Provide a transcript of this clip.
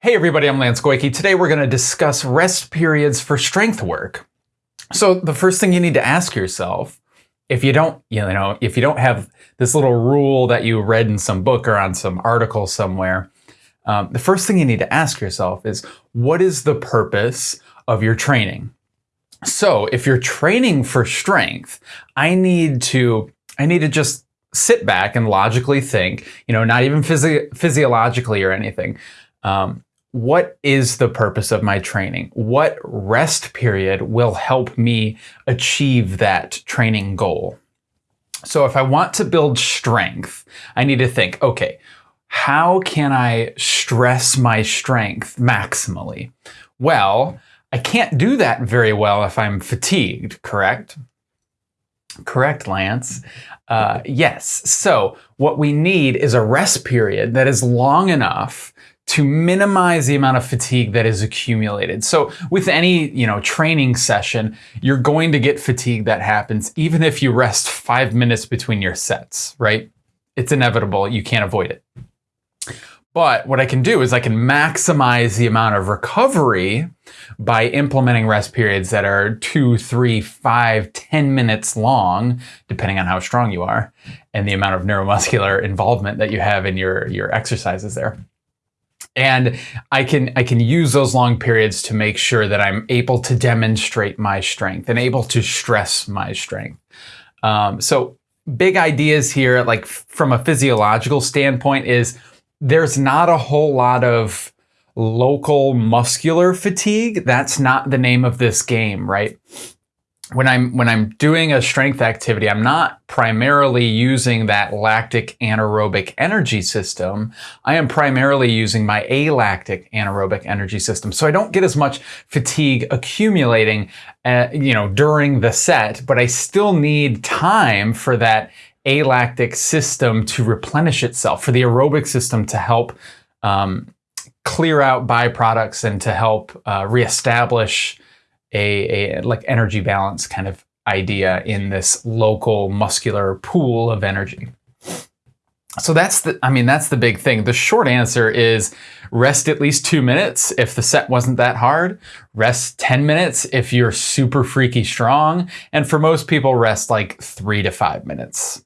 Hey everybody, I'm Lance Goyke. Today we're going to discuss rest periods for strength work. So the first thing you need to ask yourself, if you don't, you know, if you don't have this little rule that you read in some book or on some article somewhere, um, the first thing you need to ask yourself is, what is the purpose of your training? So if you're training for strength, I need to, I need to just sit back and logically think, you know, not even physi physiologically or anything. Um, what is the purpose of my training? What rest period will help me achieve that training goal? So if I want to build strength, I need to think, okay, how can I stress my strength maximally? Well, I can't do that very well if I'm fatigued, correct? Correct, Lance. Uh, yes. So what we need is a rest period that is long enough to minimize the amount of fatigue that is accumulated. So with any, you know, training session, you're going to get fatigue that happens even if you rest five minutes between your sets, right? It's inevitable. You can't avoid it. But what I can do is I can maximize the amount of recovery by implementing rest periods that are two, three, five, ten minutes long, depending on how strong you are, and the amount of neuromuscular involvement that you have in your, your exercises there and I can I can use those long periods to make sure that I'm able to demonstrate my strength and able to stress my strength. Um, so big ideas here, like from a physiological standpoint, is there's not a whole lot of local muscular fatigue. That's not the name of this game, right? When I'm when I'm doing a strength activity, I'm not primarily using that lactic anaerobic energy system. I am primarily using my alactic anaerobic energy system. So I don't get as much fatigue accumulating, uh, you know, during the set, but I still need time for that alactic system to replenish itself, for the aerobic system to help um, clear out byproducts and to help uh, reestablish a, a like energy balance kind of idea in this local muscular pool of energy. So that's the, I mean, that's the big thing. The short answer is rest at least two minutes if the set wasn't that hard. Rest 10 minutes if you're super freaky strong. And for most people, rest like three to five minutes.